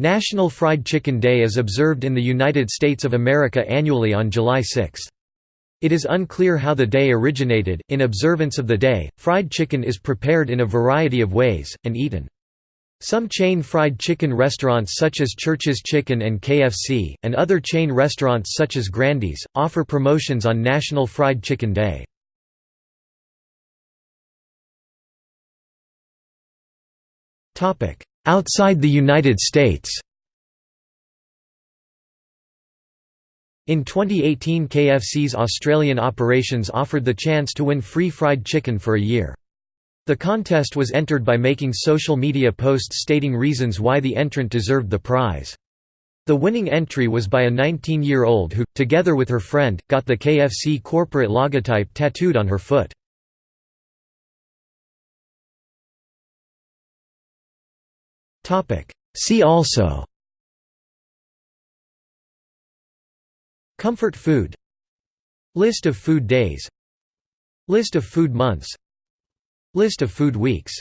National Fried Chicken Day is observed in the United States of America annually on July 6. It is unclear how the day originated. In observance of the day, fried chicken is prepared in a variety of ways, and eaten. Some chain fried chicken restaurants such as Church's Chicken and KFC, and other chain restaurants such as Grandy's, offer promotions on National Fried Chicken Day. Outside the United States In 2018 KFC's Australian operations offered the chance to win free fried chicken for a year. The contest was entered by making social media posts stating reasons why the entrant deserved the prize. The winning entry was by a 19-year-old who, together with her friend, got the KFC corporate logotype tattooed on her foot. See also. Comfort food. List of food days. List of food months. List of food weeks